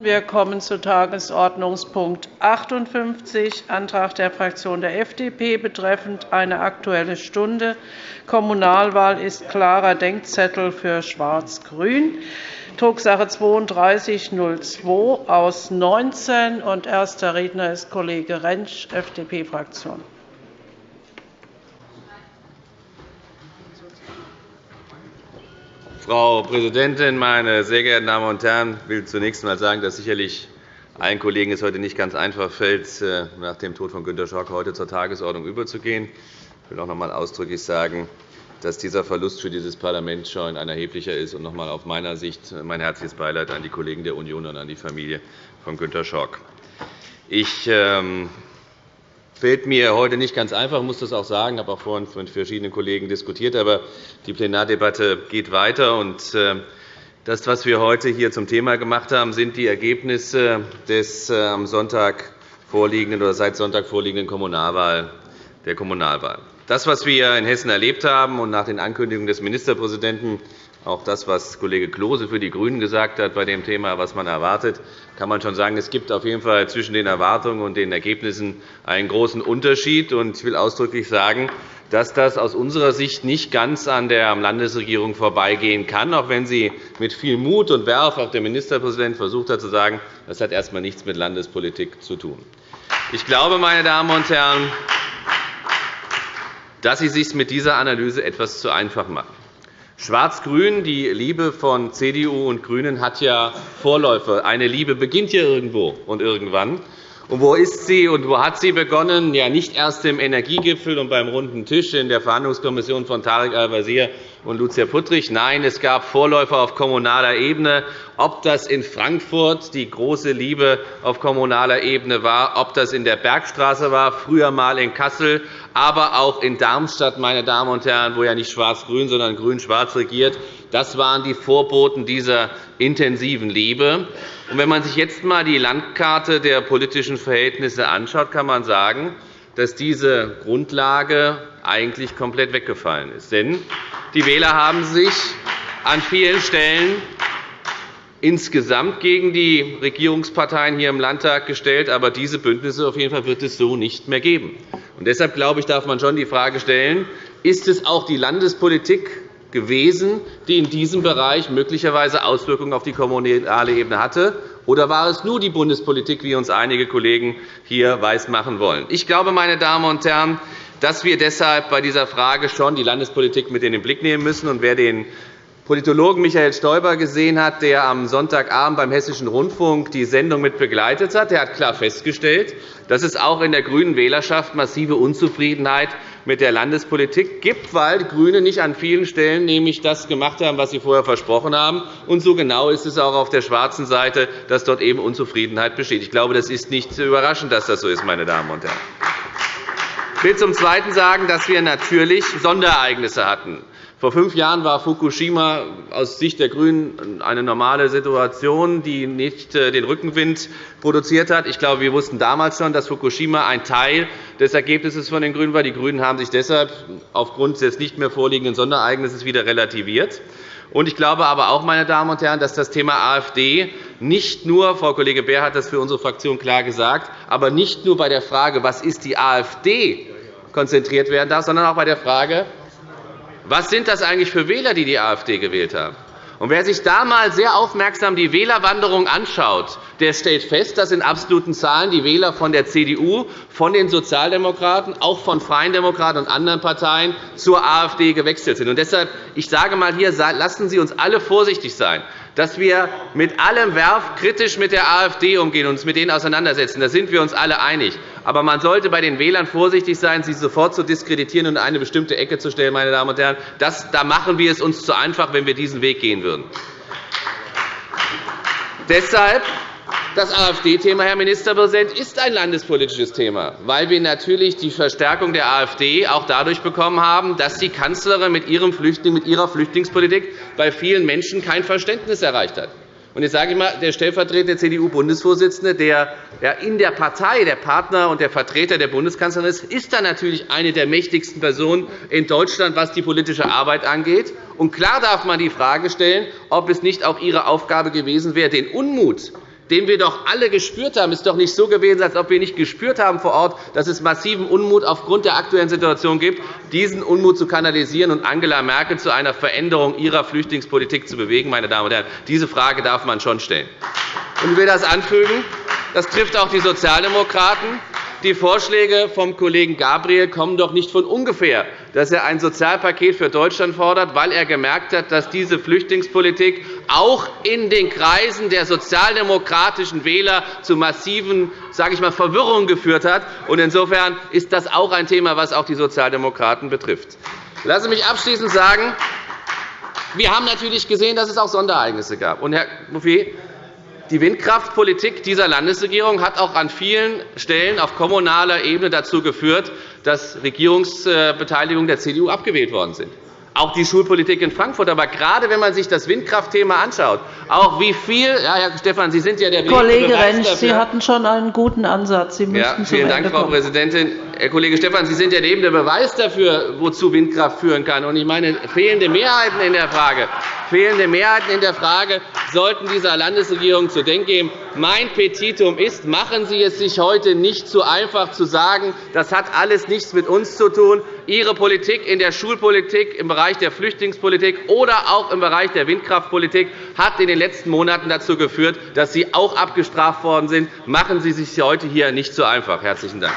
Wir kommen zu Tagesordnungspunkt 58, Antrag der Fraktion der FDP betreffend eine Aktuelle Stunde. Kommunalwahl ist klarer Denkzettel für Schwarz-Grün. Drucksache 3202 aus 19. Und erster Redner ist Kollege Rentsch, FDP-Fraktion. Frau Präsidentin, meine sehr geehrten Damen und Herren! Ich will zunächst einmal sagen, dass sicherlich allen Kollegen es heute nicht ganz einfach fällt, äh, nach dem Tod von Günter Schock heute zur Tagesordnung überzugehen. Ich will auch noch einmal ausdrücklich sagen, dass dieser Verlust für dieses Parlament schon ein erheblicher ist. Und noch einmal auf meiner Sicht mein herzliches Beileid an die Kollegen der Union und an die Familie von Günter Schock. Ich ähm, fällt mir heute nicht ganz einfach, ich muss das auch sagen. Ich habe auch vorhin mit verschiedenen Kollegen diskutiert. Aber die Plenardebatte geht weiter. Und äh, das, was wir heute hier zum Thema gemacht haben, sind die Ergebnisse des äh, am Sonntag vorliegenden oder seit Sonntag vorliegenden Kommunalwahl, der Kommunalwahl. Das, was wir in Hessen erlebt haben und nach den Ankündigungen des Ministerpräsidenten auch das, was Kollege Klose für die GRÜNEN gesagt hat bei dem Thema, was man erwartet, kann man schon sagen, es gibt auf jeden Fall zwischen den Erwartungen und den Ergebnissen einen großen Unterschied. Ich will ausdrücklich sagen, dass das aus unserer Sicht nicht ganz an der Landesregierung vorbeigehen kann, auch wenn sie mit viel Mut und Werf, auch der Ministerpräsident, versucht hat zu sagen, das hat erst einmal nichts mit Landespolitik zu tun. Ich glaube, meine Damen und Herren, dass Sie es sich mit dieser Analyse etwas zu einfach machen. Schwarz-Grün, die Liebe von CDU und GRÜNEN, hat ja Vorläufer. Eine Liebe beginnt ja irgendwo und irgendwann. Und wo ist sie und wo hat sie begonnen? Ja, nicht erst im Energiegipfel und beim runden Tisch in der Verhandlungskommission von Tarek Al-Wazir und Lucia Puttrich. Nein, es gab Vorläufer auf kommunaler Ebene. Ob das in Frankfurt die große Liebe auf kommunaler Ebene war, ob das in der Bergstraße war, früher einmal in Kassel, aber auch in Darmstadt, meine Damen und Herren, wo ja nicht schwarz-grün, sondern grün-schwarz regiert. Das waren die Vorboten dieser intensiven Liebe. Wenn man sich jetzt einmal die Landkarte der politischen Verhältnisse anschaut, kann man sagen, dass diese Grundlage eigentlich komplett weggefallen ist. Denn die Wähler haben sich an vielen Stellen insgesamt gegen die Regierungsparteien hier im Landtag gestellt. Aber diese Bündnisse auf jeden Fall wird es so nicht mehr geben. Und deshalb glaube ich, darf man schon die Frage stellen, ist es auch die Landespolitik gewesen, die in diesem Bereich möglicherweise Auswirkungen auf die kommunale Ebene hatte? Oder war es nur die Bundespolitik, wie uns einige Kollegen hier weismachen wollen? Ich glaube, meine Damen und Herren, dass wir deshalb bei dieser Frage schon die Landespolitik mit in den Blick nehmen müssen. Und wer den Politologen Michael Stoiber gesehen hat, der am Sonntagabend beim Hessischen Rundfunk die Sendung mit begleitet hat, der hat klar festgestellt, dass es auch in der grünen Wählerschaft massive Unzufriedenheit mit der Landespolitik gibt, weil die GRÜNEN nicht an vielen Stellen nämlich das gemacht haben, was sie vorher versprochen haben. Und so genau ist es auch auf der schwarzen Seite, dass dort eben Unzufriedenheit besteht. Ich glaube, das ist nicht überraschend, dass das so ist, meine Damen und Herren. Ich will zum Zweiten sagen, dass wir natürlich Sonderereignisse hatten. Vor fünf Jahren war Fukushima aus Sicht der GRÜNEN eine normale Situation, die nicht äh, den Rückenwind produziert hat. Ich glaube, wir wussten damals schon, dass Fukushima ein Teil des Ergebnisses von den GRÜNEN war. Die GRÜNEN haben sich deshalb aufgrund des nicht mehr vorliegenden Sonderereignisses wieder relativiert. Ich glaube aber auch, meine Damen und Herren, dass das Thema AfD nicht nur, Frau Kollege Beer hat das für unsere Fraktion klar gesagt, aber nicht nur bei der Frage, was ist die AfD, konzentriert werden darf, sondern auch bei der Frage, was sind das eigentlich für Wähler, die die AfD gewählt haben? Und wer sich da einmal sehr aufmerksam die Wählerwanderung anschaut, der stellt fest, dass in absoluten Zahlen die Wähler von der CDU, von den Sozialdemokraten, auch von Freien Demokraten und anderen Parteien zur AfD gewechselt sind. Und deshalb, ich sage einmal hier, lassen Sie uns alle vorsichtig sein dass wir mit allem Werf kritisch mit der AfD umgehen und uns mit denen auseinandersetzen. Da sind wir uns alle einig. Aber man sollte bei den Wählern vorsichtig sein, sie sofort zu diskreditieren und in eine bestimmte Ecke zu stellen. Meine Damen und Herren. Das, da machen wir es uns zu einfach, wenn wir diesen Weg gehen würden. Deshalb das AfD-Thema, Herr Ministerpräsident, ist ein landespolitisches Thema, weil wir natürlich die Verstärkung der AfD auch dadurch bekommen haben, dass die Kanzlerin mit, ihrem Flüchtling, mit ihrer Flüchtlingspolitik bei vielen Menschen kein Verständnis erreicht hat. Jetzt sage ich mal, der stellvertretende CDU-Bundesvorsitzende, der in der Partei der Partner und der Vertreter der Bundeskanzlerin ist, ist dann natürlich eine der mächtigsten Personen in Deutschland, was die politische Arbeit angeht. Und klar darf man die Frage stellen, ob es nicht auch Ihre Aufgabe gewesen wäre, den Unmut den wir doch alle gespürt haben. Ist doch nicht so gewesen, als ob wir nicht gespürt haben vor Ort, dass es massiven Unmut aufgrund der aktuellen Situation gibt, diesen Unmut zu kanalisieren und Angela Merkel zu einer Veränderung ihrer Flüchtlingspolitik zu bewegen. Meine Damen und Herren, diese Frage darf man schon stellen. ich will das anfügen. Das trifft auch die Sozialdemokraten. Die Vorschläge vom Kollegen Gabriel kommen doch nicht von ungefähr, dass er ein Sozialpaket für Deutschland fordert, weil er gemerkt hat, dass diese Flüchtlingspolitik auch in den Kreisen der sozialdemokratischen Wähler zu massiven sage ich mal, Verwirrung geführt hat. Insofern ist das auch ein Thema, das auch die Sozialdemokraten betrifft. Lassen Sie mich abschließend sagen, wir haben natürlich gesehen, dass es auch Sonderereignisse gab. Und, Herr Bouffier, die Windkraftpolitik dieser Landesregierung hat auch an vielen Stellen auf kommunaler Ebene dazu geführt, dass Regierungsbeteiligungen der CDU abgewählt worden sind auch die Schulpolitik in Frankfurt. Aber gerade wenn man sich das Windkraftthema anschaut, auch wie viel ja, Herr Stephan, Sie sind ja der Kollege Rentsch, Sie hatten schon einen guten Ansatz. Sie müssten ja, vielen Dank, Frau Präsidentin. Herr Kollege Stephan, Sie sind der lebende Beweis dafür, wozu Windkraft führen kann. Und ich meine, fehlende Mehrheiten in der Frage, fehlende Mehrheiten in der Frage sollten dieser Landesregierung zu denken geben. Mein Petitum ist, machen Sie es sich heute nicht zu einfach zu sagen, das hat alles nichts mit uns zu tun. Ihre Politik in der Schulpolitik, im Bereich der Flüchtlingspolitik oder auch im Bereich der Windkraftpolitik hat in den letzten Monaten dazu geführt, dass Sie auch abgestraft worden sind. Machen Sie sich heute hier nicht zu einfach. – Herzlichen Dank.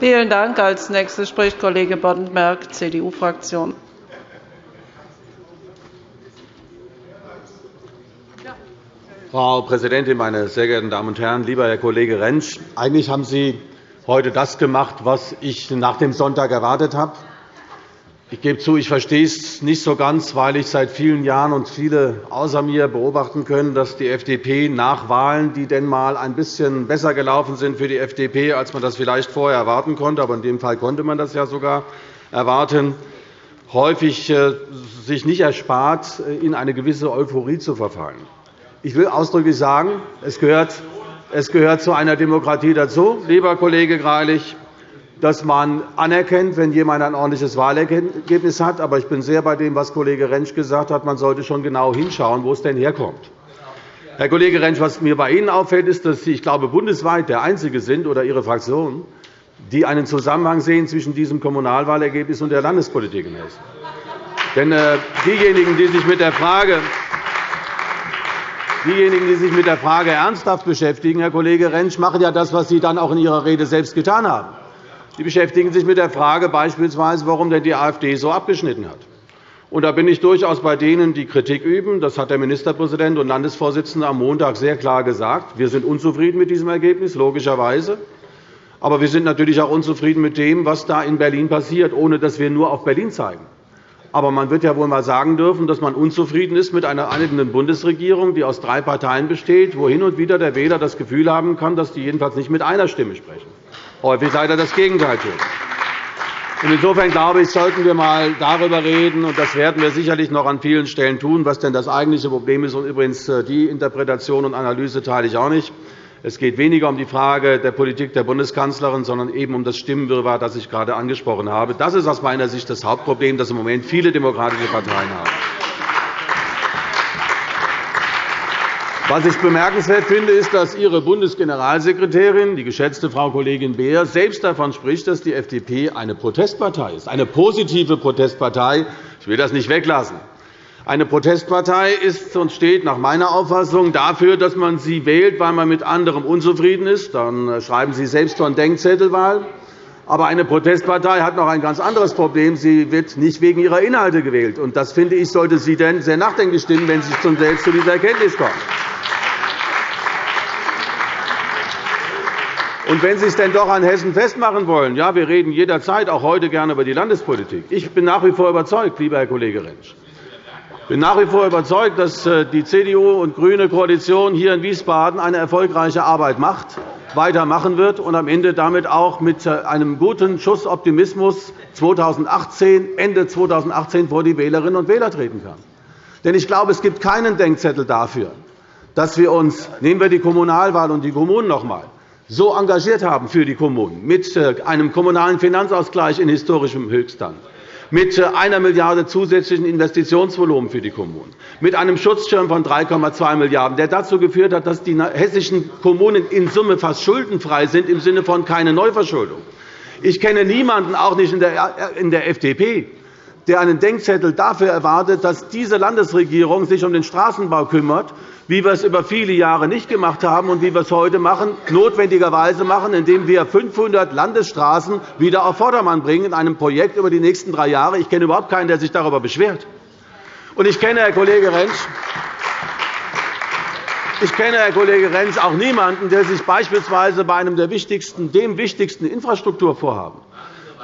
Vielen Dank. Als nächster spricht Kollege Boddenberg, CDU-Fraktion. Frau Präsidentin, meine sehr geehrten Damen und Herren! Lieber Herr Kollege Rentsch, eigentlich haben Sie heute das gemacht, was ich nach dem Sonntag erwartet habe. Ich gebe zu, ich verstehe es nicht so ganz, weil ich seit vielen Jahren und viele außer mir beobachten können, dass die FDP nach Wahlen, die denn einmal ein bisschen besser gelaufen sind für die FDP, als man das vielleicht vorher erwarten konnte, aber in dem Fall konnte man das ja sogar erwarten, häufig äh, sich nicht erspart, äh, in eine gewisse Euphorie zu verfallen. Ich will ausdrücklich sagen, es gehört, es gehört zu einer Demokratie dazu, lieber Kollege Greilich, dass man anerkennt, wenn jemand ein ordentliches Wahlergebnis hat. Aber ich bin sehr bei dem, was Kollege Rentsch gesagt hat. Man sollte schon genau hinschauen, wo es denn herkommt. Herr Kollege Rentsch, was mir bei Ihnen auffällt, ist, dass Sie, ich glaube, bundesweit der Einzige sind oder Ihre Fraktion, die einen Zusammenhang sehen zwischen diesem Kommunalwahlergebnis und der Landespolitik in Hessen. Denn äh, diejenigen, die sich mit der Frage Diejenigen, die sich mit der Frage ernsthaft beschäftigen, Herr Kollege Rentsch, machen ja das, was Sie dann auch in Ihrer Rede selbst getan haben. Sie beschäftigen sich mit der Frage beispielsweise, warum denn die AfD so abgeschnitten hat. Und da bin ich durchaus bei denen, die Kritik üben. Das hat der Ministerpräsident und Landesvorsitzende am Montag sehr klar gesagt. Wir sind unzufrieden mit diesem Ergebnis, logischerweise. Aber wir sind natürlich auch unzufrieden mit dem, was da in Berlin passiert, ohne dass wir nur auf Berlin zeigen. Aber man wird ja wohl einmal sagen dürfen, dass man unzufrieden ist mit einer einigenden Bundesregierung, die aus drei Parteien besteht, wo hin und wieder der Wähler das Gefühl haben kann, dass die jedenfalls nicht mit einer Stimme sprechen häufig leider das Gegenteil tun. Insofern glaube ich, sollten wir einmal darüber reden, und das werden wir sicherlich noch an vielen Stellen tun, was denn das eigentliche Problem ist. Und übrigens, äh, die Interpretation und Analyse teile ich auch nicht. Es geht weniger um die Frage der Politik der Bundeskanzlerin, sondern eben um das Stimmenwirrwarr, das ich gerade angesprochen habe. Das ist aus meiner Sicht das Hauptproblem, das im Moment viele demokratische Parteien haben. Was ich bemerkenswert finde, ist, dass Ihre Bundesgeneralsekretärin, die geschätzte Frau Kollegin Beer, selbst davon spricht, dass die FDP eine Protestpartei ist, eine positive Protestpartei. Ich will das nicht weglassen. Eine Protestpartei ist und steht nach meiner Auffassung dafür, dass man sie wählt, weil man mit anderem unzufrieden ist. Dann schreiben Sie selbst von Denkzettelwahl. Aber eine Protestpartei hat noch ein ganz anderes Problem. Sie wird nicht wegen ihrer Inhalte gewählt. Und das, finde ich, sollte Sie denn sehr nachdenklich stimmen, wenn Sie selbst zu dieser Erkenntnis kommen. Und wenn Sie es denn doch an Hessen festmachen wollen, ja, wir reden jederzeit, auch heute gerne über die Landespolitik. Ich bin nach wie vor überzeugt, lieber Herr Kollege Rentsch, ich bin nach wie vor überzeugt, dass äh, die CDU und grüne Koalition hier in Wiesbaden eine erfolgreiche Arbeit macht, weitermachen wird und am Ende damit auch mit äh, einem guten Schuss Optimismus 2018, Ende 2018 vor die Wählerinnen und Wähler treten kann. Denn ich glaube, es gibt keinen Denkzettel dafür, dass wir uns, nehmen wir die Kommunalwahl und die Kommunen noch einmal, so engagiert haben für die Kommunen, mit äh, einem kommunalen Finanzausgleich in historischem Höchststand, mit einer Milliarde € zusätzlichen Investitionsvolumen für die Kommunen, mit einem Schutzschirm von 3,2 Milliarden €, der dazu geführt hat, dass die hessischen Kommunen in Summe fast schuldenfrei sind, im Sinne von keine Neuverschuldung. Ich kenne niemanden, auch nicht in der FDP, der einen Denkzettel dafür erwartet, dass diese Landesregierung sich um den Straßenbau kümmert, wie wir es über viele Jahre nicht gemacht haben und wie wir es heute machen, notwendigerweise machen, indem wir 500 Landesstraßen wieder auf Vordermann bringen in einem Projekt über die nächsten drei Jahre. Ich kenne überhaupt keinen, der sich darüber beschwert. Und ich kenne, Herr Kollege Rentsch, ich kenne, Herr Kollege Rentsch, auch niemanden, der sich beispielsweise bei einem der wichtigsten, dem wichtigsten Infrastrukturvorhaben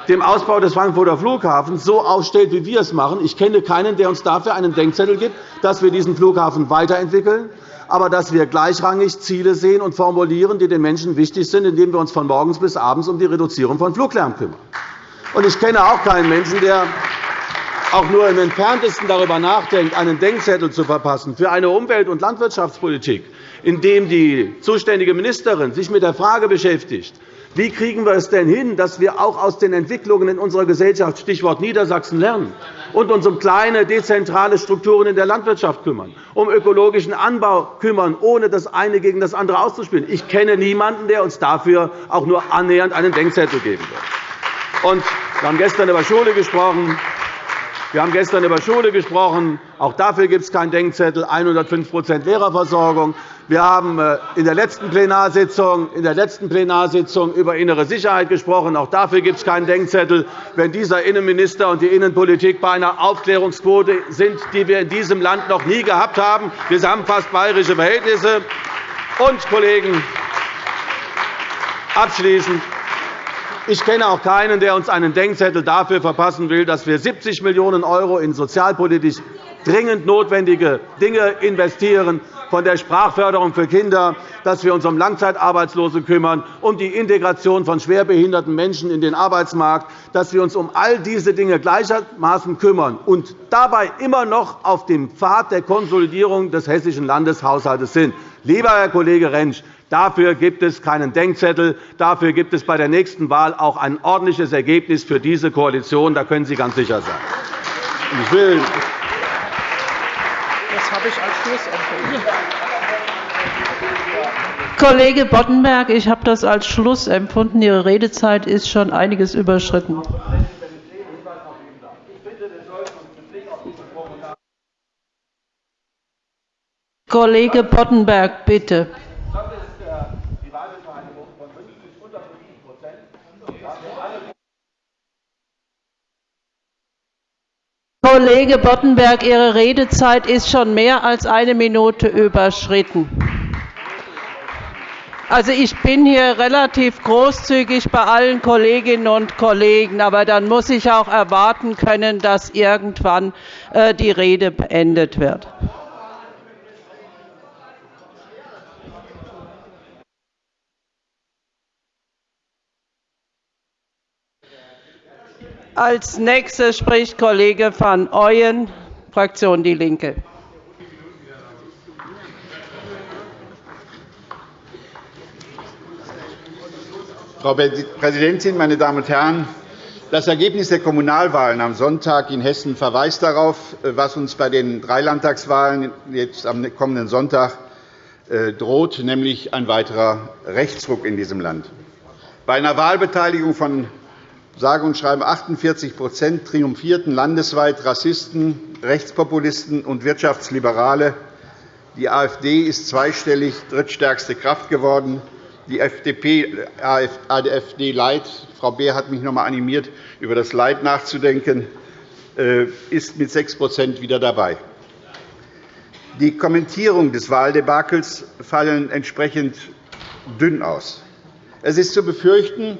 dem Ausbau des Frankfurter Flughafens so aufstellt, wie wir es machen. Ich kenne keinen, der uns dafür einen Denkzettel gibt, dass wir diesen Flughafen weiterentwickeln, aber dass wir gleichrangig Ziele sehen und formulieren, die den Menschen wichtig sind, indem wir uns von morgens bis abends um die Reduzierung von Fluglärm kümmern. Ich kenne auch keinen Menschen, der auch nur im Entferntesten darüber nachdenkt, einen Denkzettel zu verpassen für eine Umwelt- und Landwirtschaftspolitik, in dem die zuständige Ministerin sich mit der Frage beschäftigt, wie kriegen wir es denn hin, dass wir auch aus den Entwicklungen in unserer Gesellschaft Stichwort Niedersachsen lernen und uns um kleine dezentrale Strukturen in der Landwirtschaft kümmern, um ökologischen Anbau kümmern, ohne das eine gegen das andere auszuspielen? Ich kenne niemanden, der uns dafür auch nur annähernd einen Denkzettel geben wird. Wir haben gestern über Schule gesprochen. Wir haben gestern über Schule gesprochen. Auch dafür gibt es keinen Denkzettel. 105% Lehrerversorgung. Wir haben äh, in der letzten Plenarsitzung, in der letzten Plenarsitzung über innere Sicherheit gesprochen. Auch dafür gibt es keinen Denkzettel. Wenn dieser Innenminister und die Innenpolitik bei einer Aufklärungsquote sind, die wir in diesem Land noch nie gehabt haben, wir haben fast bayerische Verhältnisse. Und, Kollegen, abschließend ich kenne auch keinen, der uns einen Denkzettel dafür verpassen will, dass wir 70 Millionen € in sozialpolitisch dringend notwendige Dinge investieren, von der Sprachförderung für Kinder, dass wir uns um Langzeitarbeitslose kümmern, um die Integration von schwerbehinderten Menschen in den Arbeitsmarkt, dass wir uns um all diese Dinge gleichermaßen kümmern und dabei immer noch auf dem Pfad der Konsolidierung des hessischen Landeshaushalts sind. Lieber Herr Kollege Rentsch, Dafür gibt es keinen Denkzettel. Dafür gibt es bei der nächsten Wahl auch ein ordentliches Ergebnis für diese Koalition. Da können Sie ganz sicher sein. Ich will das habe ich als Schluss empfunden. Kollege Boddenberg, ich habe das als Schluss empfunden. Ihre Redezeit ist schon einiges überschritten. Kollege Boddenberg, bitte. Kollege Boddenberg, Ihre Redezeit ist schon mehr als eine Minute überschritten. Also, ich bin hier relativ großzügig bei allen Kolleginnen und Kollegen, aber dann muss ich auch erwarten können, dass irgendwann äh, die Rede beendet wird. Als nächster spricht Kollege van Ooyen, Fraktion Die Linke. Frau Präsidentin, meine Damen und Herren! Das Ergebnis der Kommunalwahlen am Sonntag in Hessen verweist darauf, was uns bei den drei Landtagswahlen jetzt am kommenden Sonntag äh, droht, nämlich ein weiterer Rechtsruck in diesem Land. Bei einer Wahlbeteiligung von sage und schreibe 48% triumphierten landesweit Rassisten, Rechtspopulisten und Wirtschaftsliberale. Die AfD ist zweistellig drittstärkste Kraft geworden. Die FDP, AfD Light, Frau Beer hat mich noch einmal animiert, über das Leid nachzudenken, äh, ist mit 6% wieder dabei. Die Kommentierungen des Wahldebakels fallen entsprechend dünn aus. Es ist zu befürchten,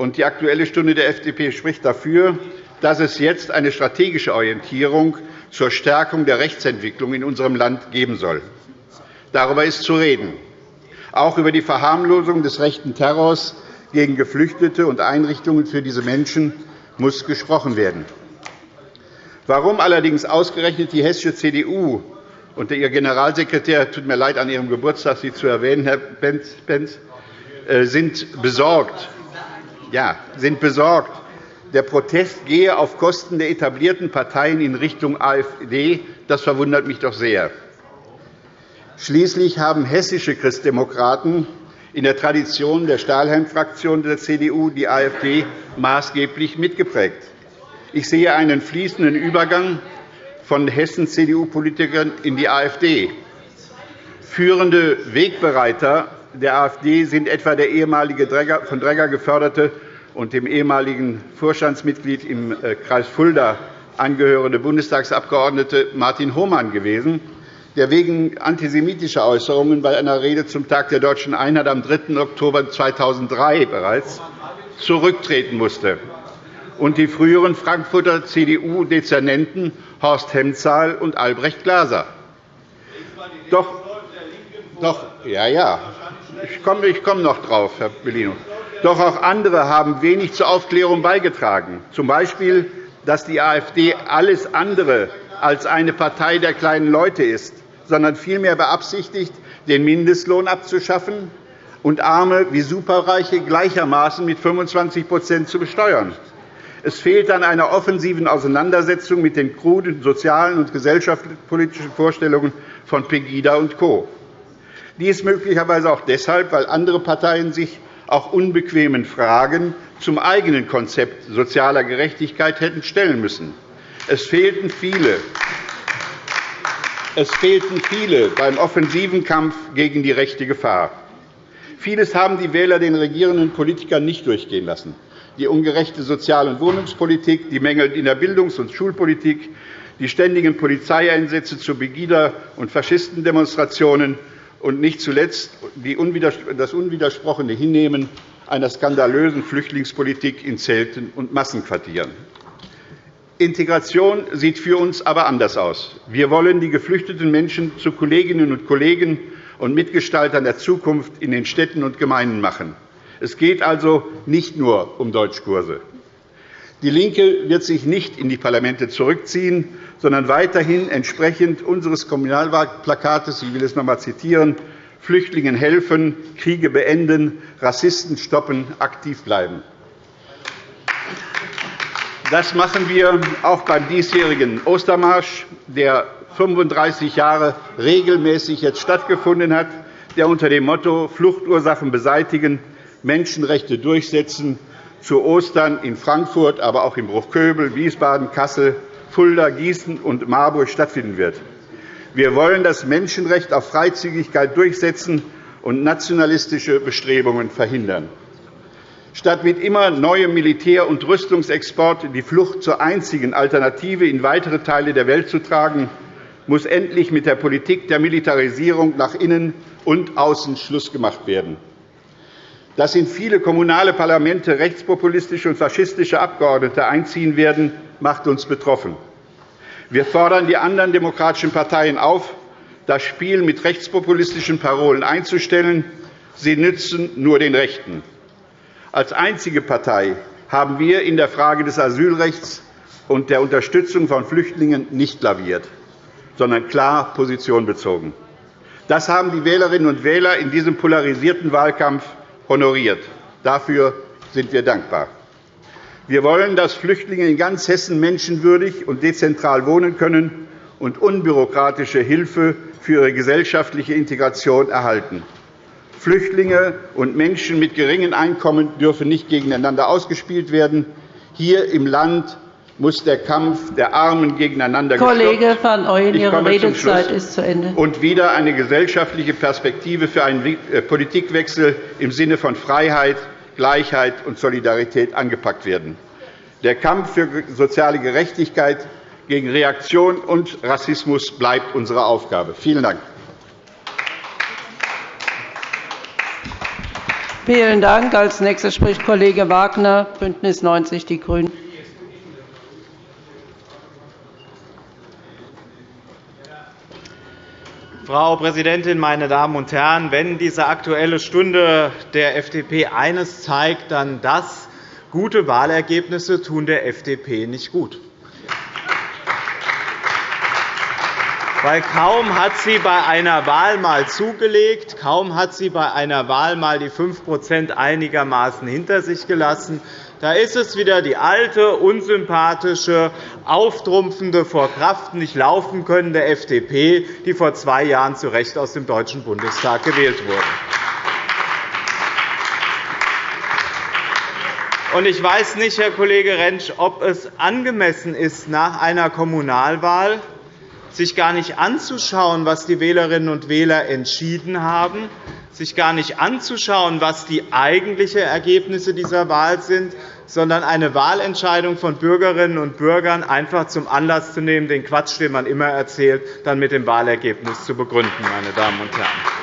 und die Aktuelle Stunde der FDP spricht dafür, dass es jetzt eine strategische Orientierung zur Stärkung der Rechtsentwicklung in unserem Land geben soll. Darüber ist zu reden. Auch über die Verharmlosung des rechten Terrors gegen Geflüchtete und Einrichtungen für diese Menschen muss gesprochen werden. Warum allerdings ausgerechnet die hessische CDU und ihr Generalsekretär, tut mir leid, an Ihrem Geburtstag Sie zu erwähnen, Herr Benz, äh, sind besorgt ja, sind besorgt, der Protest gehe auf Kosten der etablierten Parteien in Richtung AfD. Das verwundert mich doch sehr. Schließlich haben hessische Christdemokraten in der Tradition der Stahlhelm-Fraktion der CDU die AfD maßgeblich mitgeprägt. Ich sehe einen fließenden Übergang von Hessen-CDU-Politikern in die AfD. Führende Wegbereiter der AfD sind etwa der ehemalige von Dregger geförderte und dem ehemaligen Vorstandsmitglied im äh, Kreis Fulda angehörende Bundestagsabgeordnete Martin Hohmann gewesen, der wegen antisemitischer Äußerungen bei einer Rede zum Tag der Deutschen Einheit am 3. Oktober 2003 bereits zurücktreten musste, und die früheren Frankfurter CDU-Dezernenten Horst Hemzahl und Albrecht Glaser. Doch, doch, ja, ja, ich komme, ich komme noch drauf, Herr Bellino. Doch auch andere haben wenig zur Aufklärung beigetragen, z. B., dass die AfD alles andere als eine Partei der kleinen Leute ist, sondern vielmehr beabsichtigt, den Mindestlohn abzuschaffen und Arme wie Superreiche gleichermaßen mit 25% zu besteuern. Es fehlt an einer offensiven Auseinandersetzung mit den kruden sozialen und gesellschaftspolitischen Vorstellungen von Pegida und Co. Dies möglicherweise auch deshalb, weil andere Parteien sich auch unbequemen Fragen zum eigenen Konzept sozialer Gerechtigkeit hätten stellen müssen. Es fehlten viele. Es fehlten viele beim offensiven Kampf gegen die rechte Gefahr. Vieles haben die Wähler den regierenden Politikern nicht durchgehen lassen. Die ungerechte Sozial- und Wohnungspolitik, die Mängel in der Bildungs- und Schulpolitik, die ständigen Polizeieinsätze zu Begida- und Faschistendemonstrationen, und nicht zuletzt das unwidersprochene Hinnehmen einer skandalösen Flüchtlingspolitik in Zelten und Massenquartieren. Integration sieht für uns aber anders aus. Wir wollen die geflüchteten Menschen zu Kolleginnen und Kollegen und Mitgestaltern der Zukunft in den Städten und Gemeinden machen. Es geht also nicht nur um Deutschkurse. DIE LINKE wird sich nicht in die Parlamente zurückziehen, sondern weiterhin entsprechend unseres Kommunalwahlplakates, ich will es noch einmal zitieren, Flüchtlingen helfen, Kriege beenden, Rassisten stoppen, aktiv bleiben. Das machen wir auch beim diesjährigen Ostermarsch, der 35 Jahre regelmäßig jetzt stattgefunden hat, der unter dem Motto Fluchtursachen beseitigen, Menschenrechte durchsetzen zu Ostern in Frankfurt, aber auch in Bruchköbel, Wiesbaden, Kassel, Fulda, Gießen und Marburg stattfinden wird. Wir wollen das Menschenrecht auf Freizügigkeit durchsetzen und nationalistische Bestrebungen verhindern. Statt mit immer neuem Militär- und Rüstungsexport die Flucht zur einzigen Alternative in weitere Teile der Welt zu tragen, muss endlich mit der Politik der Militarisierung nach innen und außen Schluss gemacht werden. Dass in viele kommunale Parlamente rechtspopulistische und faschistische Abgeordnete einziehen werden, macht uns betroffen. Wir fordern die anderen demokratischen Parteien auf, das Spiel mit rechtspopulistischen Parolen einzustellen. Sie nützen nur den Rechten. Als einzige Partei haben wir in der Frage des Asylrechts und der Unterstützung von Flüchtlingen nicht laviert, sondern klar Position bezogen. Das haben die Wählerinnen und Wähler in diesem polarisierten Wahlkampf honoriert. Dafür sind wir dankbar. Wir wollen, dass Flüchtlinge in ganz Hessen menschenwürdig und dezentral wohnen können und unbürokratische Hilfe für ihre gesellschaftliche Integration erhalten. Flüchtlinge und Menschen mit geringen Einkommen dürfen nicht gegeneinander ausgespielt werden. Hier im Land muss der Kampf der Armen gegeneinander Kollege van Ooyen, Ihre Redezeit ist zu Ende. Und wieder eine gesellschaftliche Perspektive für einen äh, Politikwechsel im Sinne von Freiheit, Gleichheit und Solidarität angepackt werden. Der Kampf für soziale Gerechtigkeit gegen Reaktion und Rassismus bleibt unsere Aufgabe. Vielen Dank. Vielen Dank. Als nächster spricht Kollege Wagner, Bündnis 90 Die Grünen. Frau Präsidentin, meine Damen und Herren! Wenn diese Aktuelle Stunde der FDP eines zeigt, dann das, gute Wahlergebnisse tun der FDP nicht gut. Weil kaum hat sie bei einer Wahl mal zugelegt, kaum hat sie bei einer Wahl mal die 5% einigermaßen hinter sich gelassen, da ist es wieder die alte, unsympathische, auftrumpfende, vor Kraft nicht laufen könnende FDP, die vor zwei Jahren zu Recht aus dem Deutschen Bundestag gewählt wurde. Ich weiß nicht, Herr Kollege Rentsch, ob es angemessen ist, nach einer Kommunalwahl sich gar nicht anzuschauen, was die Wählerinnen und Wähler entschieden haben, sich gar nicht anzuschauen, was die eigentlichen Ergebnisse dieser Wahl sind, sondern eine Wahlentscheidung von Bürgerinnen und Bürgern einfach zum Anlass zu nehmen, den Quatsch, den man immer erzählt, dann mit dem Wahlergebnis zu begründen. Meine Damen und Herren.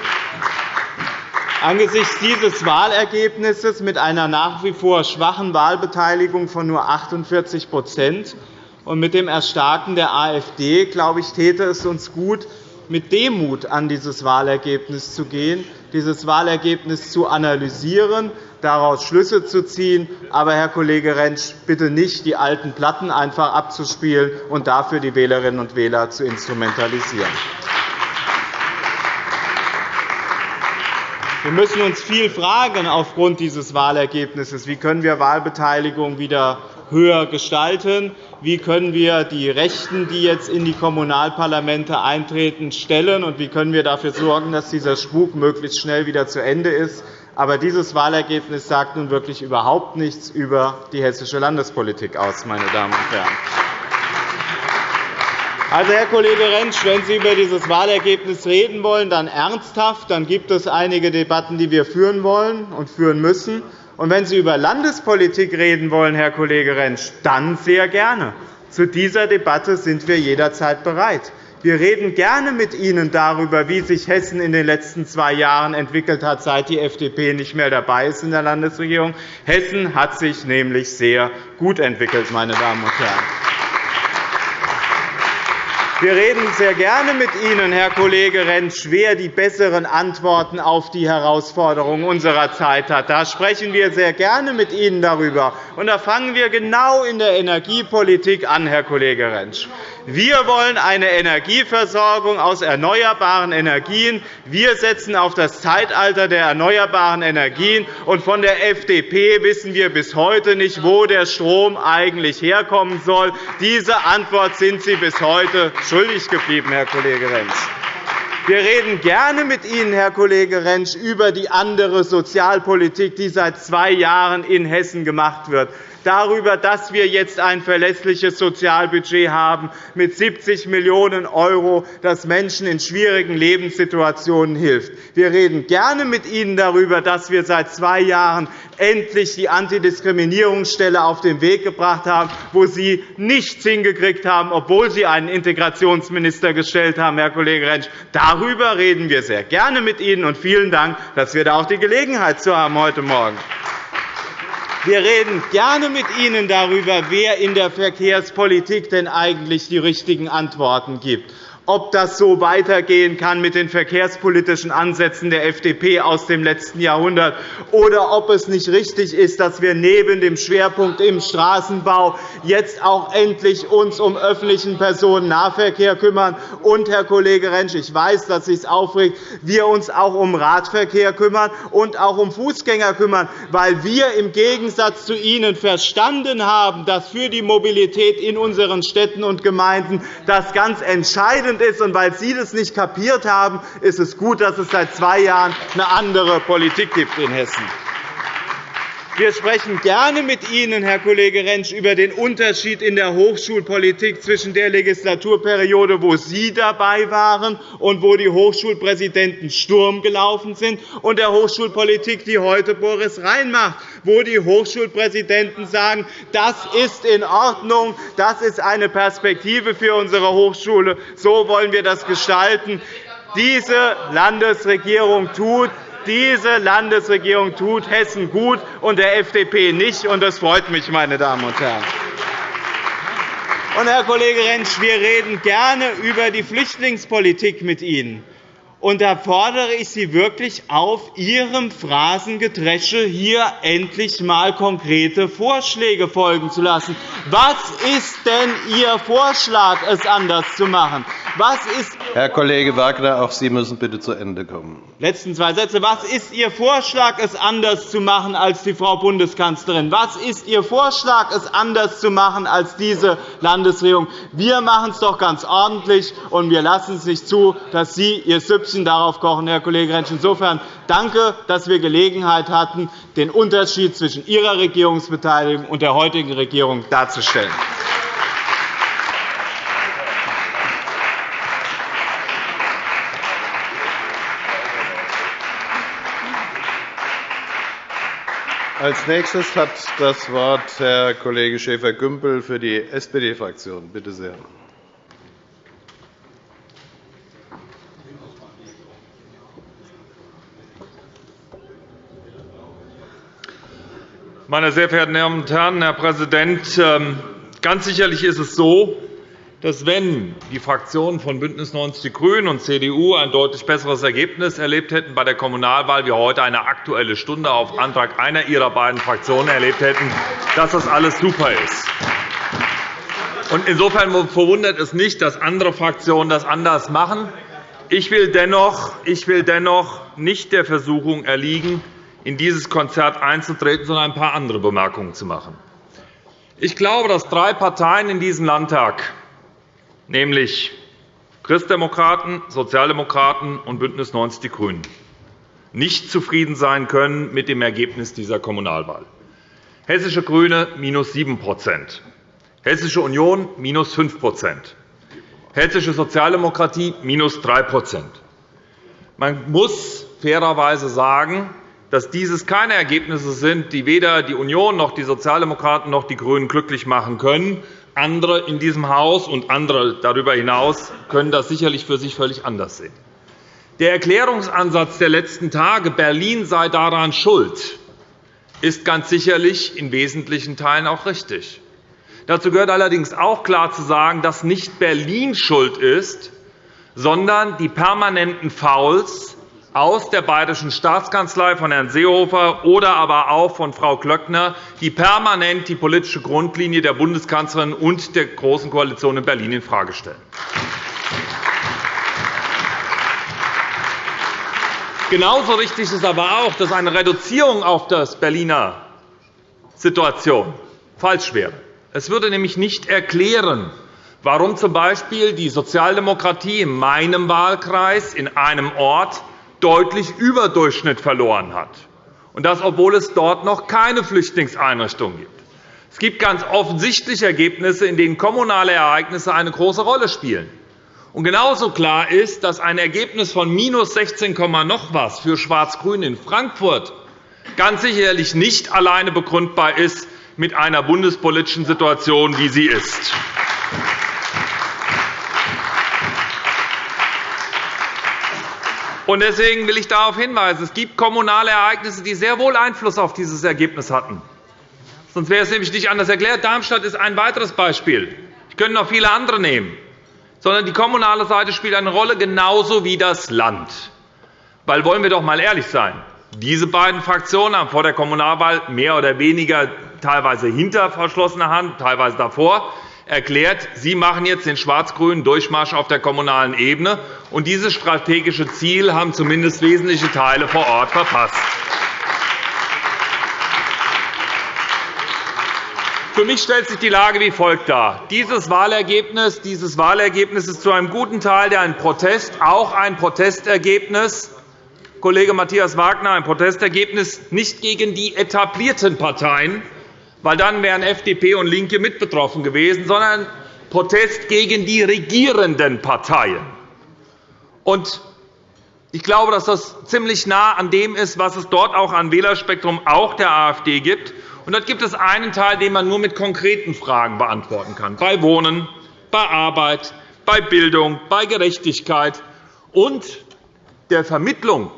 Angesichts dieses Wahlergebnisses mit einer nach wie vor schwachen Wahlbeteiligung von nur 48 und mit dem Erstarken der AfD, glaube ich, täte es uns gut, mit Demut an dieses Wahlergebnis zu gehen, dieses Wahlergebnis zu analysieren, daraus Schlüsse zu ziehen, aber, Herr Kollege Rentsch, bitte nicht die alten Platten einfach abzuspielen und dafür die Wählerinnen und Wähler zu instrumentalisieren. Wir müssen uns viel fragen aufgrund dieses Wahlergebnisses. Wie können wir Wahlbeteiligung wieder höher gestalten? Wie können wir die Rechten, die jetzt in die Kommunalparlamente eintreten, stellen? Und wie können wir dafür sorgen, dass dieser Spuk möglichst schnell wieder zu Ende ist? Aber dieses Wahlergebnis sagt nun wirklich überhaupt nichts über die hessische Landespolitik aus, meine Damen und Herren. Also, Herr Kollege Rentsch, wenn Sie über dieses Wahlergebnis reden wollen, dann ernsthaft. Dann gibt es einige Debatten, die wir führen wollen und führen müssen. Und wenn Sie über Landespolitik reden wollen, Herr Kollege Rentsch, dann sehr gerne. Zu dieser Debatte sind wir jederzeit bereit. Wir reden gerne mit Ihnen darüber, wie sich Hessen in den letzten zwei Jahren entwickelt hat, seit die FDP nicht mehr dabei ist in der Landesregierung. Hessen hat sich nämlich sehr gut entwickelt, meine Damen und Herren. Wir reden sehr gerne mit Ihnen, Herr Kollege Rentsch, wer die besseren Antworten auf die Herausforderungen unserer Zeit hat. Da sprechen wir sehr gerne mit Ihnen darüber. Und da fangen wir genau in der Energiepolitik an, Herr Kollege Rentsch. Wir wollen eine Energieversorgung aus erneuerbaren Energien. Wir setzen auf das Zeitalter der erneuerbaren Energien. Und von der FDP wissen wir bis heute nicht, wo der Strom eigentlich herkommen soll. Diese Antwort sind Sie bis heute schuldig geblieben, Herr Kollege Rentsch. Wir reden gerne mit Ihnen, Herr Kollege Rentsch, über die andere Sozialpolitik, die seit zwei Jahren in Hessen gemacht wird darüber, dass wir jetzt ein verlässliches Sozialbudget haben mit 70 Millionen €, das Menschen in schwierigen Lebenssituationen hilft. Wir reden gerne mit Ihnen darüber, dass wir seit zwei Jahren endlich die Antidiskriminierungsstelle auf den Weg gebracht haben, wo Sie nichts hingekriegt haben, obwohl Sie einen Integrationsminister gestellt haben, Herr Kollege Rentsch. Darüber reden wir sehr gerne mit Ihnen, und vielen Dank, dass wir da auch die Gelegenheit zu haben heute Morgen. Wir reden gerne mit Ihnen darüber, wer in der Verkehrspolitik denn eigentlich die richtigen Antworten gibt ob das so weitergehen kann mit den verkehrspolitischen Ansätzen der FDP aus dem letzten Jahrhundert oder ob es nicht richtig ist, dass wir neben dem Schwerpunkt im Straßenbau jetzt auch endlich uns um öffentlichen Personennahverkehr kümmern. Und, Herr Kollege Rentsch, ich weiß, dass Sie es aufregt, wir uns auch um Radverkehr kümmern und auch um Fußgänger kümmern, weil wir im Gegensatz zu Ihnen verstanden haben, dass für die Mobilität in unseren Städten und Gemeinden das ganz entscheidend entscheidend ist. Und weil Sie das nicht kapiert haben, ist es gut, dass es seit zwei Jahren eine andere Politik gibt in Hessen. Wir sprechen gerne mit Ihnen, Herr Kollege Rentsch, über den Unterschied in der Hochschulpolitik zwischen der Legislaturperiode, wo Sie dabei waren und wo die Hochschulpräsidenten Sturm gelaufen sind, und der Hochschulpolitik, die heute Boris Rhein macht, wo die Hochschulpräsidenten sagen, das ist in Ordnung, das ist eine Perspektive für unsere Hochschule, so wollen wir das gestalten. Diese Landesregierung tut diese Landesregierung tut Hessen gut und der FDP nicht. und Das freut mich, meine Damen und Herren. Und, Herr Kollege Rentsch, wir reden gerne über die Flüchtlingspolitik mit Ihnen. Und da fordere ich Sie wirklich auf, Ihrem Phrasengedresche hier endlich einmal konkrete Vorschläge folgen zu lassen. Was ist denn Ihr Vorschlag, es anders zu machen? Was ist Herr Kollege Wagner, auch Sie müssen bitte zu Ende kommen. Letzten zwei Sätze. Was ist Ihr Vorschlag, es anders zu machen als die Frau Bundeskanzlerin? Was ist Ihr Vorschlag, es anders zu machen als diese Landesregierung? Wir machen es doch ganz ordentlich, und wir lassen es nicht zu, dass Sie Ihr Süppchen darauf kochen, Herr Kollege Rentsch. Insofern danke, dass wir Gelegenheit hatten, den Unterschied zwischen Ihrer Regierungsbeteiligung und der heutigen Regierung darzustellen. Als nächstes hat das Wort Herr Kollege Schäfer-Gümbel für die SPD-Fraktion. Bitte sehr. Meine sehr verehrten Damen und Herren, Herr Präsident! Ähm, ganz sicherlich ist es so, dass, wenn die Fraktionen von BÜNDNIS 90 die GRÜNEN und CDU ein deutlich besseres Ergebnis erlebt hätten bei der Kommunalwahl, wir heute eine Aktuelle Stunde auf Antrag einer ihrer beiden Fraktionen erlebt hätten, dass das alles super ist. Insofern verwundert es nicht, dass andere Fraktionen das anders machen. Ich will dennoch, ich will dennoch nicht der Versuchung erliegen, in dieses Konzert einzutreten, sondern ein paar andere Bemerkungen zu machen. Ich glaube, dass drei Parteien in diesem Landtag nämlich Christdemokraten, Sozialdemokraten und BÜNDNIS 90 die GRÜNEN, nicht zufrieden sein können mit dem Ergebnis dieser Kommunalwahl. Hessische GRÜNE minus 7% Hessische Union minus 5% Hessische Sozialdemokratie minus 3% Man muss fairerweise sagen, dass dieses keine Ergebnisse sind, die weder die Union noch die Sozialdemokraten noch die GRÜNEN glücklich machen können, andere in diesem Haus und andere darüber hinaus können das sicherlich für sich völlig anders sehen. Der Erklärungsansatz der letzten Tage, Berlin sei daran schuld, ist ganz sicherlich in wesentlichen Teilen auch richtig. Dazu gehört allerdings auch klar zu sagen, dass nicht Berlin schuld ist, sondern die permanenten Fouls aus der Bayerischen Staatskanzlei von Herrn Seehofer oder aber auch von Frau Klöckner, die permanent die politische Grundlinie der Bundeskanzlerin und der Großen Koalition in Berlin infrage stellen. Genauso richtig ist aber auch, dass eine Reduzierung auf das Berliner Situation falsch wäre. Es würde nämlich nicht erklären, warum z.B. die Sozialdemokratie in meinem Wahlkreis in einem Ort deutlich über Durchschnitt verloren hat, und das, obwohl es dort noch keine Flüchtlingseinrichtungen gibt. Es gibt ganz offensichtlich Ergebnisse, in denen kommunale Ereignisse eine große Rolle spielen. Und genauso klar ist, dass ein Ergebnis von minus 16, noch was für Schwarz-Grün in Frankfurt ganz sicherlich nicht alleine begründbar ist mit einer bundespolitischen Situation, wie sie ist. Deswegen will ich darauf hinweisen, es gibt kommunale Ereignisse, die sehr wohl Einfluss auf dieses Ergebnis hatten. Sonst wäre es nämlich nicht anders erklärt. Darmstadt ist ein weiteres Beispiel. Ich könnte noch viele andere nehmen. Sondern die kommunale Seite spielt eine Rolle, genauso wie das Land. Weil, wollen wir doch einmal ehrlich sein, diese beiden Fraktionen haben vor der Kommunalwahl mehr oder weniger teilweise hinter verschlossener Hand, teilweise davor, erklärt, Sie machen jetzt den schwarz-grünen Durchmarsch auf der kommunalen Ebene. Und dieses strategische Ziel haben zumindest wesentliche Teile vor Ort verpasst. Für mich stellt sich die Lage wie folgt dar. Dieses Wahlergebnis, dieses Wahlergebnis ist zu einem guten Teil ein Protest, auch ein Protestergebnis, Kollege Matthias Wagner, ein Protestergebnis nicht gegen die etablierten Parteien, weil dann wären FDP und LINKE mit betroffen gewesen, sondern Protest gegen die regierenden Parteien. Ich glaube, dass das ziemlich nah an dem ist, was es dort auch an Wählerspektrum auch der AfD gibt. Und dort gibt es einen Teil, den man nur mit konkreten Fragen beantworten kann, bei Wohnen, bei Arbeit, bei Bildung, bei Gerechtigkeit und der Vermittlung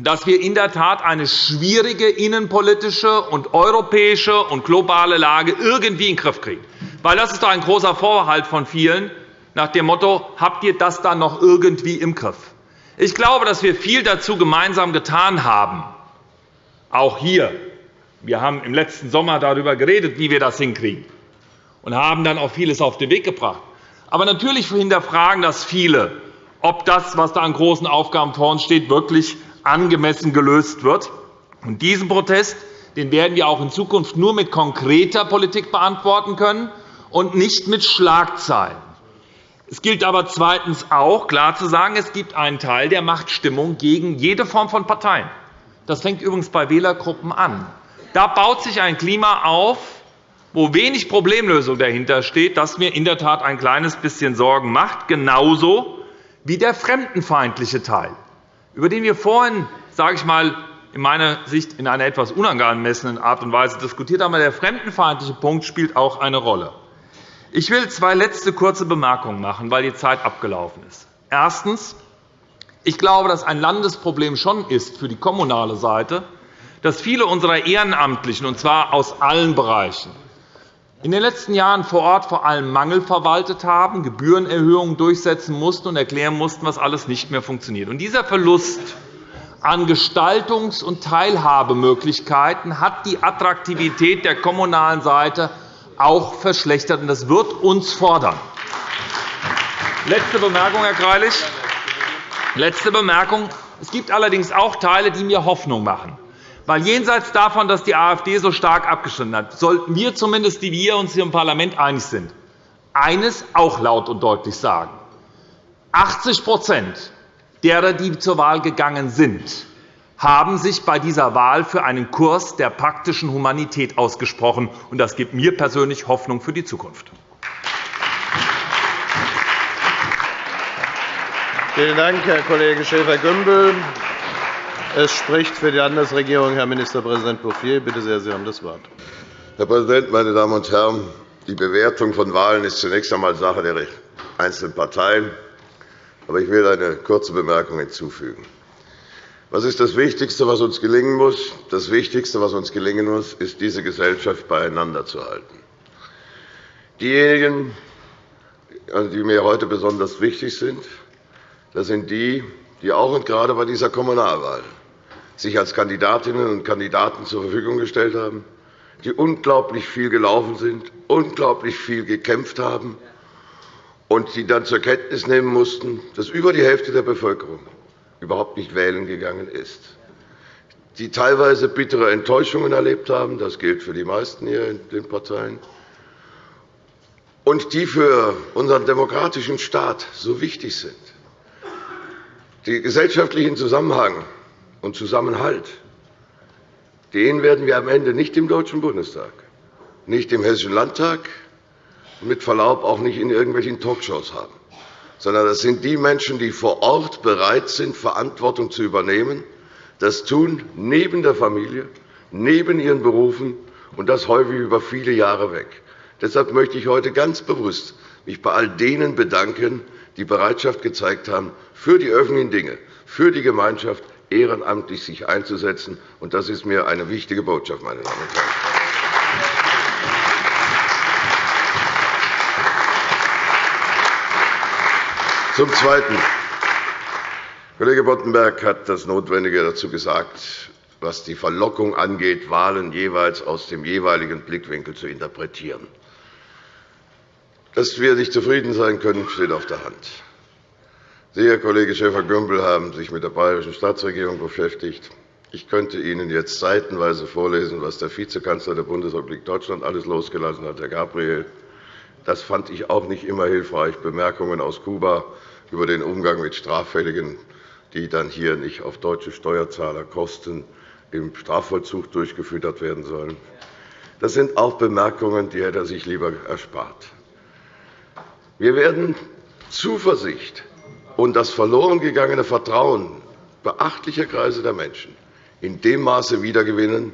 dass wir in der Tat eine schwierige innenpolitische und europäische und globale Lage irgendwie in den Griff kriegen. Weil das ist doch ein großer Vorbehalt von vielen nach dem Motto, habt ihr das dann noch irgendwie im Griff? Ich glaube, dass wir viel dazu gemeinsam getan haben, auch hier. Wir haben im letzten Sommer darüber geredet, wie wir das hinkriegen, und haben dann auch vieles auf den Weg gebracht. Aber natürlich hinterfragen das viele, ob das, was da an großen Aufgaben vor uns steht, wirklich angemessen gelöst wird. Und diesen Protest den werden wir auch in Zukunft nur mit konkreter Politik beantworten können und nicht mit Schlagzeilen. Es gilt aber zweitens auch, klar zu sagen, es gibt einen Teil, der macht Stimmung gegen jede Form von Parteien. Das fängt übrigens bei Wählergruppen an. Da baut sich ein Klima auf, wo wenig Problemlösung dahinter steht, das mir in der Tat ein kleines bisschen Sorgen macht, genauso wie der fremdenfeindliche Teil, über den wir vorhin sage ich mal, in meiner Sicht in einer etwas unangemessenen Art und Weise diskutiert haben. Der fremdenfeindliche Punkt spielt auch eine Rolle. Ich will zwei letzte kurze Bemerkungen machen, weil die Zeit abgelaufen ist. Erstens. Ich glaube, dass ein Landesproblem schon ist für die kommunale Seite, dass viele unserer Ehrenamtlichen, und zwar aus allen Bereichen, in den letzten Jahren vor Ort vor allem Mangel verwaltet haben, Gebührenerhöhungen durchsetzen mussten und erklären mussten, was alles nicht mehr funktioniert. Und dieser Verlust an Gestaltungs- und Teilhabemöglichkeiten hat die Attraktivität der kommunalen Seite auch verschlechtert. Das wird uns fordern. Letzte Bemerkung, Herr Greilich. Letzte Bemerkung. Es gibt allerdings auch Teile, die mir Hoffnung machen. Weil jenseits davon, dass die AfD so stark abgestimmt hat, sollten wir zumindest, die wir uns hier im Parlament einig sind, eines auch laut und deutlich sagen. 80% derer, die zur Wahl gegangen sind, haben sich bei dieser Wahl für einen Kurs der praktischen Humanität ausgesprochen. Das gibt mir persönlich Hoffnung für die Zukunft. Vielen Dank, Herr Kollege Schäfer-Gümbel. Es spricht für die Landesregierung Herr Ministerpräsident Bouffier. Bitte sehr, Sie haben das Wort. Herr Präsident, meine Damen und Herren! Die Bewertung von Wahlen ist zunächst einmal Sache der einzelnen Parteien. Aber ich will eine kurze Bemerkung hinzufügen. Was ist das Wichtigste, was uns gelingen muss? Das Wichtigste, was uns gelingen muss, ist, diese Gesellschaft beieinander zu halten. Diejenigen, die mir heute besonders wichtig sind, das sind die, die auch und gerade bei dieser Kommunalwahl sich als Kandidatinnen und Kandidaten zur Verfügung gestellt haben, die unglaublich viel gelaufen sind, unglaublich viel gekämpft haben, und die dann zur Kenntnis nehmen mussten, dass über die Hälfte der Bevölkerung überhaupt nicht wählen gegangen ist, die teilweise bittere Enttäuschungen erlebt haben, das gilt für die meisten hier in den Parteien, und die für unseren demokratischen Staat so wichtig sind. Den gesellschaftlichen Zusammenhang und Zusammenhalt den werden wir am Ende nicht im Deutschen Bundestag, nicht im Hessischen Landtag, mit Verlaub auch nicht in irgendwelchen Talkshows haben, sondern das sind die Menschen, die vor Ort bereit sind, Verantwortung zu übernehmen, das tun neben der Familie, neben ihren Berufen, und das häufig über viele Jahre weg. Deshalb möchte ich heute ganz bewusst mich bei all denen bedanken, die Bereitschaft gezeigt haben, für die öffentlichen Dinge, für die Gemeinschaft ehrenamtlich sich einzusetzen. Das ist mir eine wichtige Botschaft, meine Damen und Herren. Zum Zweiten. Kollege Boddenberg hat das Notwendige dazu gesagt, was die Verlockung angeht, Wahlen jeweils aus dem jeweiligen Blickwinkel zu interpretieren. Dass wir nicht zufrieden sein können, steht auf der Hand. Sie, Herr Kollege Schäfer-Gümbel, haben sich mit der Bayerischen Staatsregierung beschäftigt. Ich könnte Ihnen jetzt seitenweise vorlesen, was der Vizekanzler der Bundesrepublik Deutschland alles losgelassen hat, Herr Gabriel. Das fand ich auch nicht immer hilfreich. Bemerkungen aus Kuba über den Umgang mit Straffälligen, die dann hier nicht auf deutsche Steuerzahlerkosten im Strafvollzug durchgefüttert werden sollen. Das sind auch Bemerkungen, die hätte er sich lieber erspart. Wir werden Zuversicht und das verloren gegangene Vertrauen beachtlicher Kreise der Menschen in dem Maße wiedergewinnen,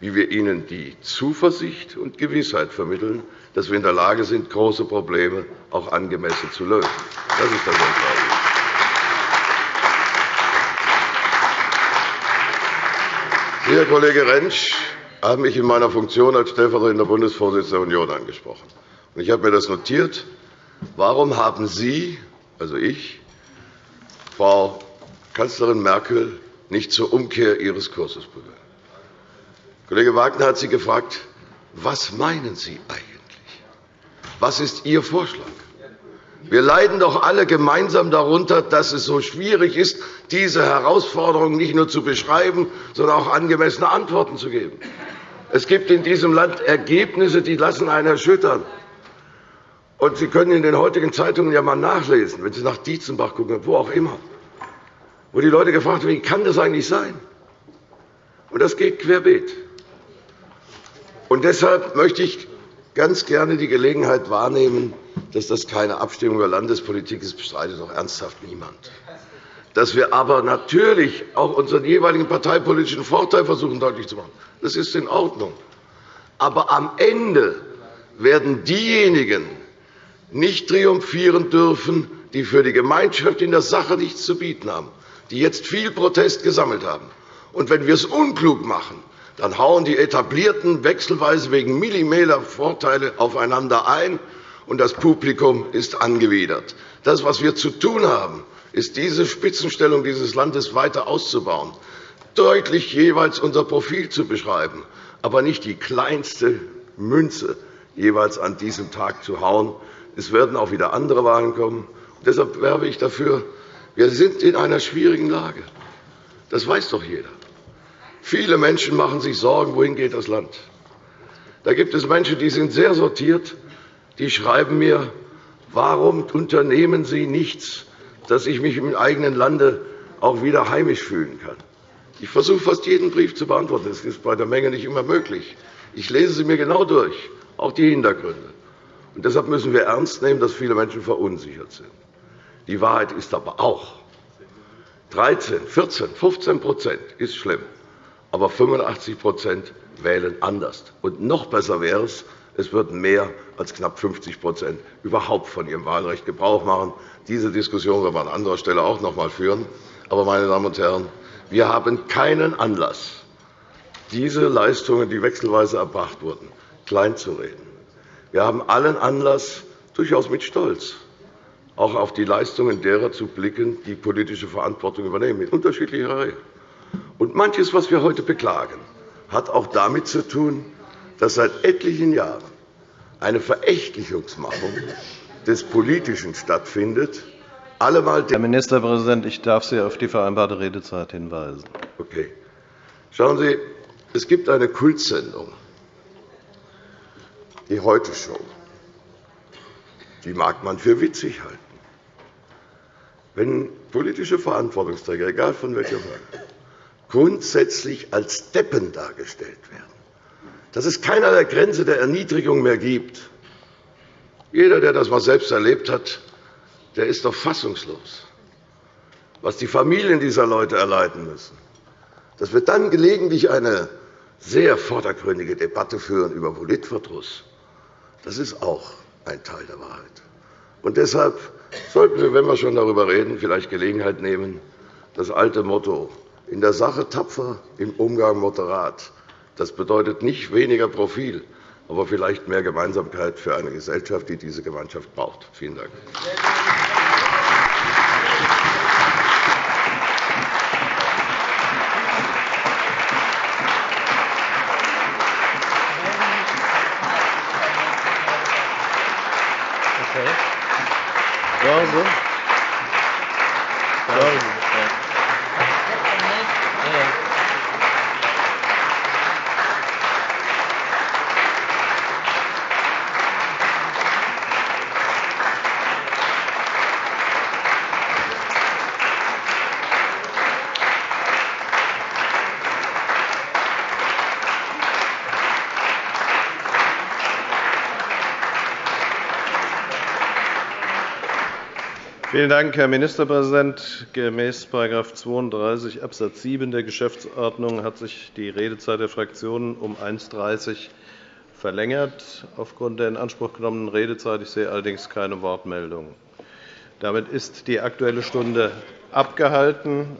wie wir ihnen die Zuversicht und Gewissheit vermitteln, dass wir in der Lage sind, große Probleme auch angemessen zu lösen. Das ist das Entscheidende. Sie, Herr Kollege Rentsch, haben mich in meiner Funktion als stellvertretender Bundesvorsitzender der Union angesprochen. Ich habe mir das notiert. Warum haben Sie, also ich, Frau Kanzlerin Merkel nicht zur Umkehr ihres Kurses bewegen. Kollege Wagner hat Sie gefragt, was meinen Sie eigentlich? Was ist Ihr Vorschlag? Wir leiden doch alle gemeinsam darunter, dass es so schwierig ist, diese Herausforderungen nicht nur zu beschreiben, sondern auch angemessene Antworten zu geben. Es gibt in diesem Land Ergebnisse, die lassen einen erschüttern. Und Sie können in den heutigen Zeitungen ja einmal nachlesen, wenn Sie nach Dietzenbach gucken, wo auch immer, wo die Leute gefragt werden, wie kann das eigentlich sein? Und das geht querbeet. Und deshalb möchte ich ganz gerne die Gelegenheit wahrnehmen, dass das keine Abstimmung über Landespolitik ist, bestreitet doch ernsthaft niemand. Dass wir aber natürlich auch unseren jeweiligen parteipolitischen Vorteil versuchen deutlich zu machen. Das ist in Ordnung. Aber am Ende werden diejenigen nicht triumphieren dürfen, die für die Gemeinschaft in der Sache nichts zu bieten haben, die jetzt viel Protest gesammelt haben. Und wenn wir es unklug machen, dann hauen die Etablierten wechselweise wegen Millimeter Vorteile aufeinander ein, und das Publikum ist angewidert. Das, was wir zu tun haben, ist, diese Spitzenstellung dieses Landes weiter auszubauen, deutlich jeweils unser Profil zu beschreiben, aber nicht die kleinste Münze jeweils an diesem Tag zu hauen. Es werden auch wieder andere Wahlen kommen. Deshalb werbe ich dafür, wir sind in einer schwierigen Lage. Das weiß doch jeder. Viele Menschen machen sich Sorgen, wohin geht das Land. Da gibt es Menschen, die sind sehr sortiert, die schreiben mir, warum unternehmen Sie nichts, dass ich mich im eigenen Lande auch wieder heimisch fühlen kann. Ich versuche fast jeden Brief zu beantworten. Das ist bei der Menge nicht immer möglich. Ich lese sie mir genau durch, auch die Hintergründe. Und deshalb müssen wir ernst nehmen, dass viele Menschen verunsichert sind. Die Wahrheit ist aber auch, 13, 14, 15% ist schlimm aber 85% wählen anders. Und noch besser wäre es, es würden mehr als knapp 50% überhaupt von ihrem Wahlrecht Gebrauch machen. Diese Diskussion werden wir an anderer Stelle auch noch einmal führen. Aber, meine Damen und Herren, wir haben keinen Anlass, diese Leistungen, die wechselweise erbracht wurden, kleinzureden. Wir haben allen Anlass, durchaus mit Stolz, auch auf die Leistungen derer zu blicken, die politische Verantwortung übernehmen, in unterschiedlicher Reihe. Und manches, was wir heute beklagen, hat auch damit zu tun, dass seit etlichen Jahren eine Verächtlichungsmachung des Politischen stattfindet. Herr Ministerpräsident, ich darf Sie auf die vereinbarte Redezeit hinweisen. Okay. Schauen Sie, es gibt eine Kultsendung, die Heute-Show. Die mag man für witzig halten. Wenn politische Verantwortungsträger, egal von welcher Seite, grundsätzlich als Deppen dargestellt werden, dass es keinerlei Grenze der Erniedrigung mehr gibt. Jeder, der das einmal selbst erlebt hat, der ist doch fassungslos, was die Familien dieser Leute erleiden müssen. Dass wir dann gelegentlich eine sehr vordergründige Debatte führen über Politverdruss, das ist auch ein Teil der Wahrheit. Und deshalb sollten wir, wenn wir schon darüber reden, vielleicht Gelegenheit nehmen, das alte Motto in der Sache tapfer, im Umgang moderat. Das bedeutet nicht weniger Profil, aber vielleicht mehr Gemeinsamkeit für eine Gesellschaft, die diese Gemeinschaft braucht. Vielen Dank. Okay. Vielen Dank, Herr Ministerpräsident. Gemäß § 32 Abs. 7 der Geschäftsordnung hat sich die Redezeit der Fraktionen um 1.30 Uhr verlängert aufgrund der in Anspruch genommenen Redezeit. Ich sehe allerdings keine Wortmeldungen. Damit ist die Aktuelle Stunde abgehalten.